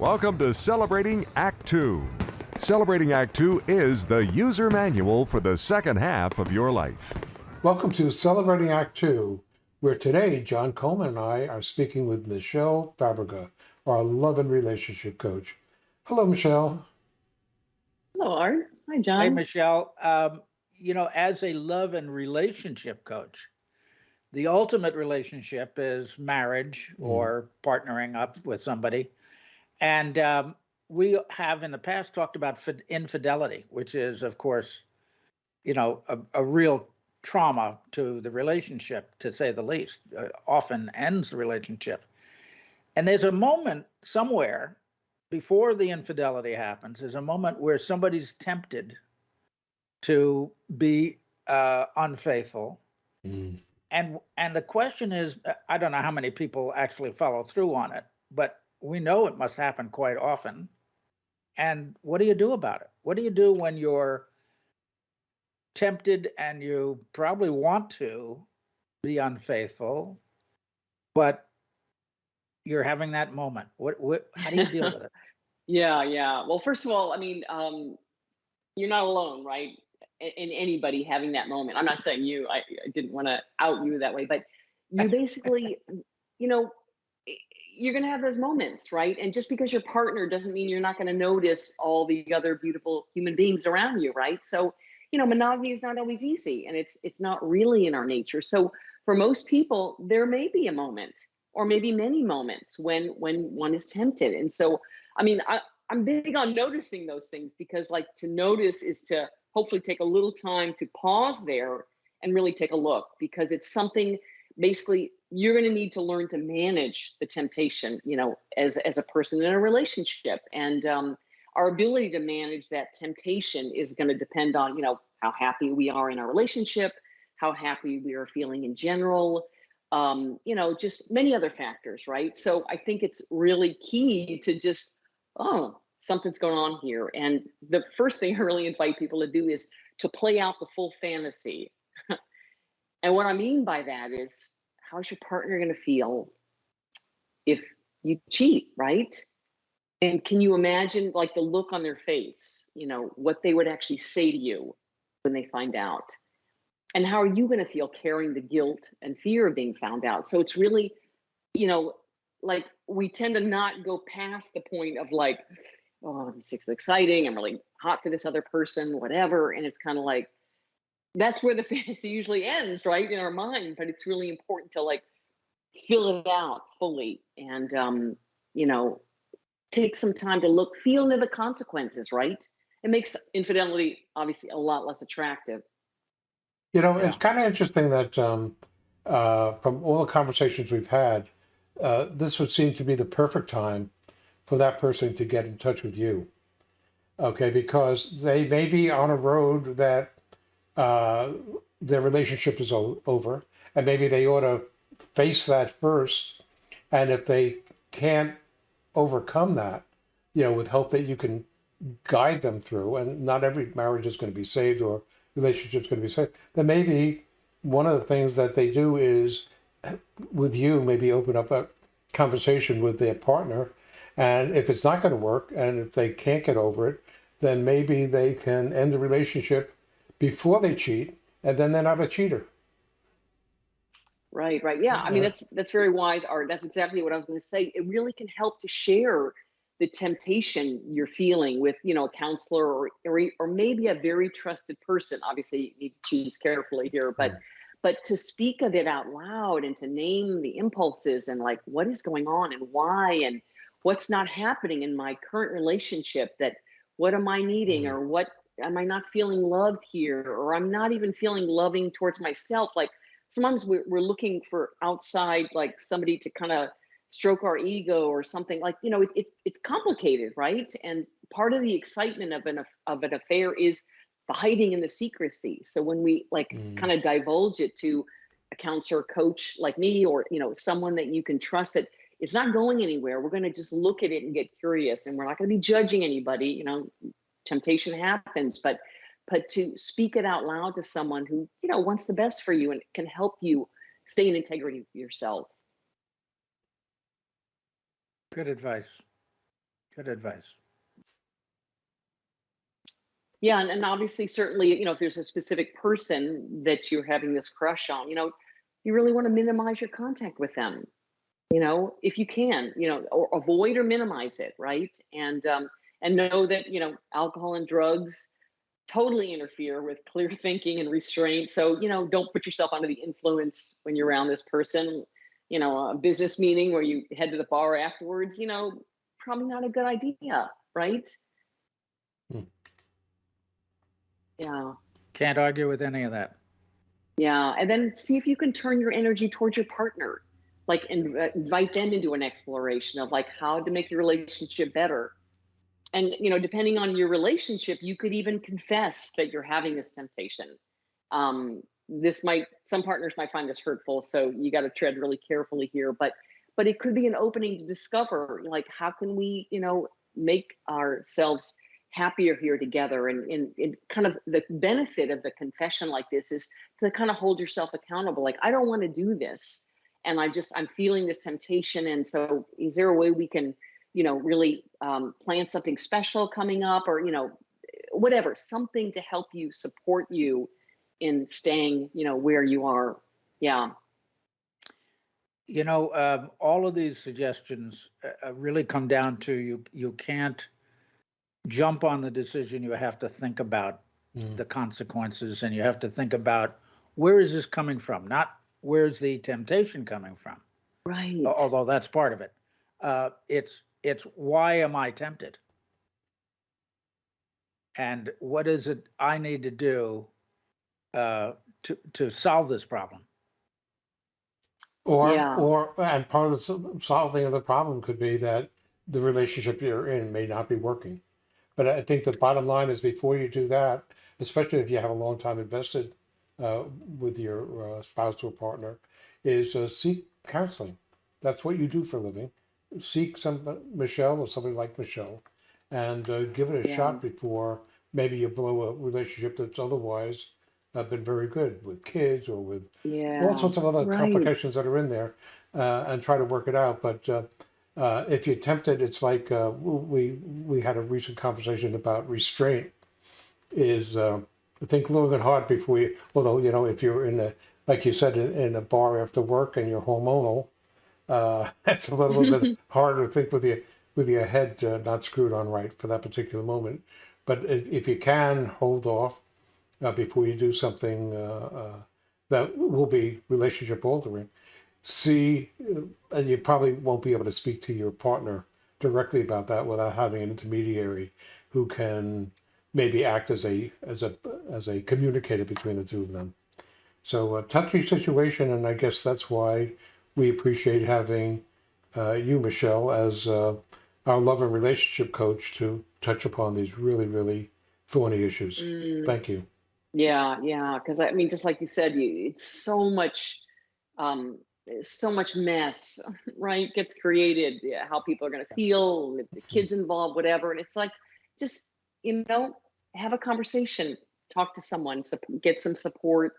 Welcome to Celebrating Act Two. Celebrating Act Two is the user manual for the second half of your life. Welcome to Celebrating Act Two, where today John Coleman and I are speaking with Michelle Fabrega, our love and relationship coach. Hello, Michelle. Hello, Art. Hi, John. Hi, Michelle. Um, you know, as a love and relationship coach, the ultimate relationship is marriage Mm. or partnering up with somebody. And um, we have in the past talked about infidelity, which is, of course, you know, a, a real trauma to the relationship, to say the least, uh, often ends the relationship. And there's a moment somewhere before the infidelity happens, there's a moment where somebody's tempted to be uh, unfaithful. Mm. And and the question is, uh, I don't know how many people actually follow through on it, but we know it must happen quite often. And what do you do about it? What do you do when you're tempted and you probably want to be unfaithful, but you're having that moment? What, what how do you deal with it? Yeah, yeah. Well, first of all, I mean, um, you're not alone, right? In, anybody having that moment. I'm not saying you. I, I didn't want to out you that way, but you basically, you know, you're going to have those moments, right? And just because your partner doesn't mean you're not going to notice all the other beautiful human beings around you, right? So, you know, monogamy is not always easy, and it's it's not really in our nature. So, for most people, there may be a moment, or maybe many moments, when when one is tempted, and so I mean, I, I'm big on noticing those things because, like, to notice is to hopefully take a little time to pause there and really take a look because it's something basically you're going to need to learn to manage the temptation, you know, as as a person in a relationship. And um, our ability to manage that temptation is going to depend on, you know, how happy we are in our relationship, how happy we are feeling in general, um, you know, just many other factors, right? So I think it's really key to just, oh, something's going on here. And the first thing I really invite people to do is to play out the full fantasy. And what I mean by that is, how's your partner going to feel if you cheat, right? And can you imagine like the look on their face, you know, what they would actually say to you when they find out? And how are you going to feel carrying the guilt and fear of being found out? So it's really, you know, like we tend to not go past the point of like, oh, this is exciting. I'm really hot for this other person, whatever. And it's kind of like, that's where the fantasy usually ends, right? In our mind. But it's really important to like fill it out fully and, um, you know, take some time to look, feel into the consequences, right? It makes infidelity obviously a lot less attractive. You know, it's kind of interesting that um, uh, from all the conversations we've had, uh, this would seem to be the perfect time for that person to get in touch with you. Okay, because they may be on a road that uh, their relationship is over, and maybe they ought to face that first. And if they can't overcome that, you know, with help that you can guide them through, and not every marriage is going to be saved or relationship is going to be saved, then maybe one of the things that they do is with you, maybe open up a conversation with their partner. And if it's not going to work, and if they can't get over it, then maybe they can end the relationship before they cheat, and then they're not a cheater. Right, right. Yeah, I mean that's that's very wise, Art. That's exactly what I was going to say. It really can help to share the temptation you're feeling with, you know, a counselor or or, or maybe a very trusted person. Obviously, you need to choose carefully here, but but to speak of it out loud and to name the impulses and like what is going on and why and what's not happening in my current relationship that what am I needing Mhm. or what am I not feeling loved here? Or I'm not even feeling loving towards myself. Like sometimes we're, we're looking for outside like somebody to kind of stroke our ego or something. Like you know it, it's it's complicated right? And part of the excitement of an of an affair is the hiding and the secrecy. So when we like Mm. kind of divulge it to a counselor coach like me or you know someone that you can trust that it's not going anywhere we're going to just look at it and get curious and we're not going to be judging anybody you know temptation happens but but to speak it out loud to someone who you know wants the best for you and can help you stay in integrity yourself Good advice. Good advice. Yeah, and, and obviously, certainly, you know, if there's a specific person that you're having this crush on, you know, you really want to minimize your contact with them. You know, if you can, you know, or avoid or minimize it, right? And um, and know that you know, alcohol and drugs totally interfere with clear thinking and restraint. So you know, don't put yourself under the influence when you're around this person. You know, a business meeting where you head to the bar afterwards. You know, probably not a good idea, right? Hmm. Yeah. Can't argue with any of that. Yeah, and then see if you can turn your energy towards your partner, like and invite them into an exploration of like how to make your relationship better. And you know, depending on your relationship, you could even confess that you're having this temptation. Um, this might some partners might find this hurtful, so you got to tread really carefully here. But but it could be an opening to discover like how can we you know make ourselves happier here together and, and, and, kind of the benefit of the confession like this is to kind of hold yourself accountable like i don't want to do this and i just i'm feeling this temptation and so is there a way we can you know really um, plan something special coming up or you know whatever something to help you support you in staying you know where you are yeah you know um, all of these suggestions uh, really come down to you you can't jump on the decision, you have to think about mm. the consequences and you have to think about where is this coming from? Not where's the temptation coming from? Right. Although that's part of it. Uh, it's it's why am I tempted? And what is it I need to do uh, to to solve this problem? Or yeah. or and part of the solving of the problem could be that the relationship you're in may not be working. But I think the bottom line is before you do that, especially if you have a long time invested uh, with your uh, spouse or partner, is uh, seek counseling. That's what you do for a living. Seek some Michelle or somebody like Michelle, and uh, give it a yeah. shot before maybe you blow a relationship that's otherwise uh, been very good with kids or with yeah. all sorts of other right. complications that are in there, uh, and try to work it out. But uh, if you're tempted, it's like uh, we we had a recent conversation about restraint. Is uh, think long and hard before you. Although you know, if you're in a like you said in, in a bar after work and you're hormonal, uh, it's a little bit harder to think with your with your head uh, not screwed on right for that particular moment. But if, if you can hold off uh, before you do something uh, uh, that will be relationship altering, C, and you probably won't be able to speak to your partner directly about that without having an intermediary who can maybe act as a as a as a communicator between the two of them. So a touchy situation, and I guess that's why we appreciate having uh, you, Michelle, as uh, our love and relationship coach to touch upon these really, really thorny issues. Mm. Thank you. Yeah, yeah, because I mean, just like you said, you it's so much um, so much mess, right, gets created. Yeah, how people are going to feel, if the kids involved, whatever. And it's like, just you know, have a conversation, talk to someone, get some support,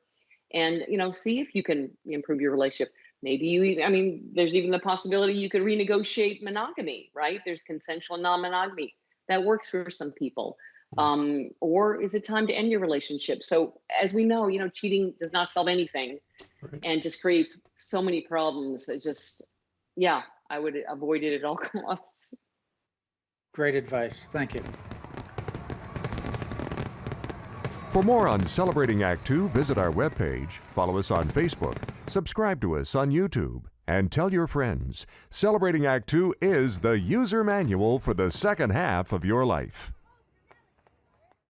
and you know, see if you can improve your relationship. Maybe you, I mean, there's even the possibility you could renegotiate monogamy, right? There's consensual non-monogamy that works for some people. Mm-hmm. Um, or is it time to end your relationship? So as we know, you know, cheating does not solve anything right. and just creates so many problems. It just, yeah, I would avoid it at all costs. Great advice. Thank you. For more on Celebrating Act Two, visit our webpage, follow us on Facebook, subscribe to us on YouTube, and tell your friends. Celebrating Act Two is the user manual for the second half of your life.